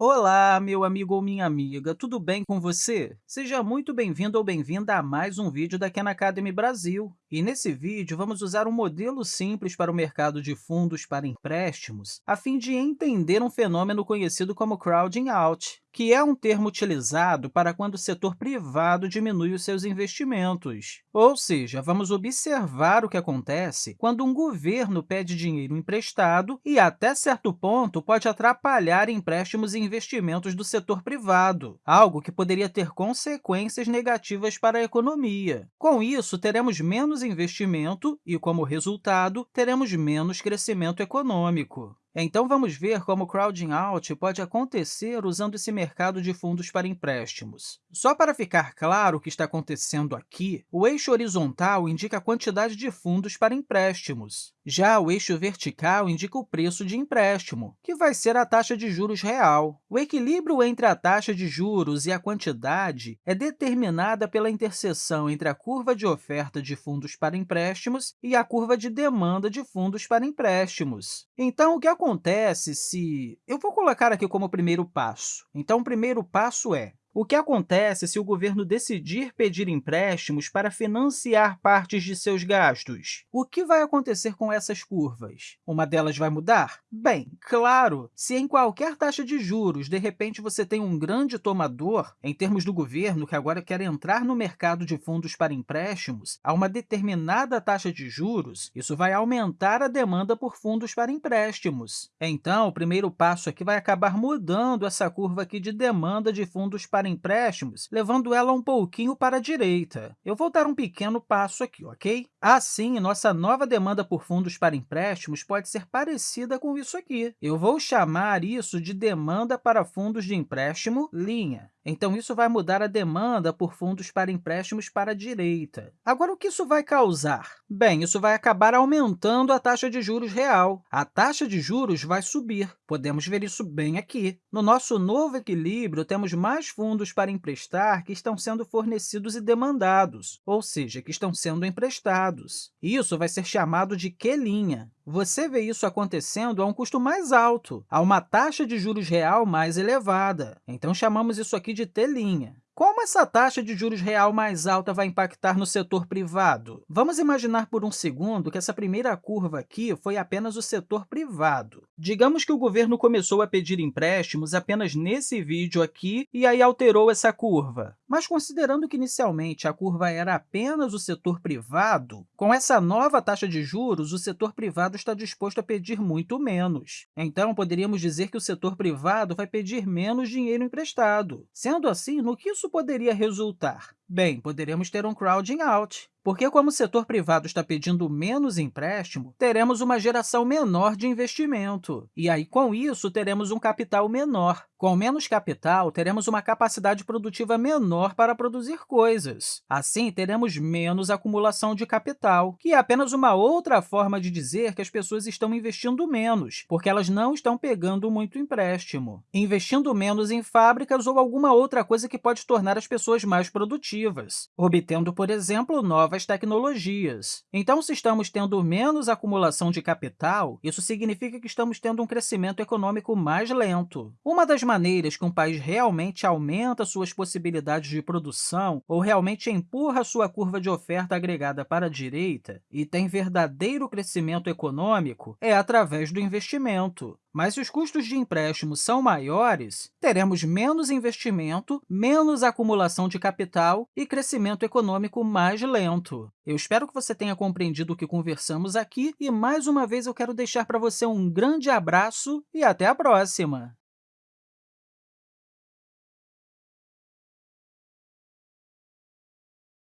Olá, meu amigo ou minha amiga, tudo bem com você? Seja muito bem-vindo ou bem-vinda a mais um vídeo da Khan Academy Brasil. E nesse vídeo, vamos usar um modelo simples para o mercado de fundos para empréstimos, a fim de entender um fenômeno conhecido como crowding out, que é um termo utilizado para quando o setor privado diminui os seus investimentos. Ou seja, vamos observar o que acontece quando um governo pede dinheiro emprestado e, até certo ponto, pode atrapalhar empréstimos e investimentos do setor privado, algo que poderia ter consequências negativas para a economia. Com isso, teremos menos investimento e, como resultado, teremos menos crescimento econômico. Então, vamos ver como o crowding out pode acontecer usando esse mercado de fundos para empréstimos. Só para ficar claro o que está acontecendo aqui, o eixo horizontal indica a quantidade de fundos para empréstimos. Já o eixo vertical indica o preço de empréstimo, que vai ser a taxa de juros real. O equilíbrio entre a taxa de juros e a quantidade é determinada pela interseção entre a curva de oferta de fundos para empréstimos e a curva de demanda de fundos para empréstimos. Então, o que acontece se... Eu vou colocar aqui como primeiro passo. Então, o primeiro passo é o que acontece se o governo decidir pedir empréstimos para financiar partes de seus gastos? O que vai acontecer com essas curvas? Uma delas vai mudar? Bem, claro, se em qualquer taxa de juros, de repente, você tem um grande tomador, em termos do governo que agora quer entrar no mercado de fundos para empréstimos, a uma determinada taxa de juros, isso vai aumentar a demanda por fundos para empréstimos. Então, o primeiro passo aqui vai acabar mudando essa curva aqui de demanda de fundos para empréstimos, levando ela um pouquinho para a direita. Eu vou dar um pequeno passo aqui, ok? Assim, nossa nova demanda por fundos para empréstimos pode ser parecida com isso aqui. Eu vou chamar isso de demanda para fundos de empréstimo linha. Então, isso vai mudar a demanda por fundos para empréstimos para a direita. Agora, o que isso vai causar? Bem, isso vai acabar aumentando a taxa de juros real. A taxa de juros vai subir. Podemos ver isso bem aqui. No nosso novo equilíbrio, temos mais fundos para emprestar que estão sendo fornecidos e demandados, ou seja, que estão sendo emprestados. Isso vai ser chamado de Q'. Você vê isso acontecendo a um custo mais alto, a uma taxa de juros real mais elevada. Então, chamamos isso aqui de T'. Como essa taxa de juros real mais alta vai impactar no setor privado? Vamos imaginar por um segundo que essa primeira curva aqui foi apenas o setor privado. Digamos que o governo começou a pedir empréstimos apenas nesse vídeo aqui e aí alterou essa curva. Mas, considerando que inicialmente a curva era apenas o setor privado, com essa nova taxa de juros, o setor privado está disposto a pedir muito menos. Então, poderíamos dizer que o setor privado vai pedir menos dinheiro emprestado. Sendo assim, no que isso isso poderia resultar? Bem, poderíamos ter um crowding out, porque como o setor privado está pedindo menos empréstimo, teremos uma geração menor de investimento. E aí, com isso, teremos um capital menor. Com menos capital, teremos uma capacidade produtiva menor para produzir coisas. Assim, teremos menos acumulação de capital, que é apenas uma outra forma de dizer que as pessoas estão investindo menos, porque elas não estão pegando muito empréstimo. Investindo menos em fábricas ou alguma outra coisa que pode tornar as pessoas mais produtivas obtendo, por exemplo, novas tecnologias. Então, se estamos tendo menos acumulação de capital, isso significa que estamos tendo um crescimento econômico mais lento. Uma das maneiras que um país realmente aumenta suas possibilidades de produção ou realmente empurra sua curva de oferta agregada para a direita e tem verdadeiro crescimento econômico é através do investimento. Mas se os custos de empréstimo são maiores, teremos menos investimento, menos acumulação de capital e crescimento econômico mais lento. Eu espero que você tenha compreendido o que conversamos aqui e, mais uma vez, eu quero deixar para você um grande abraço e até a próxima!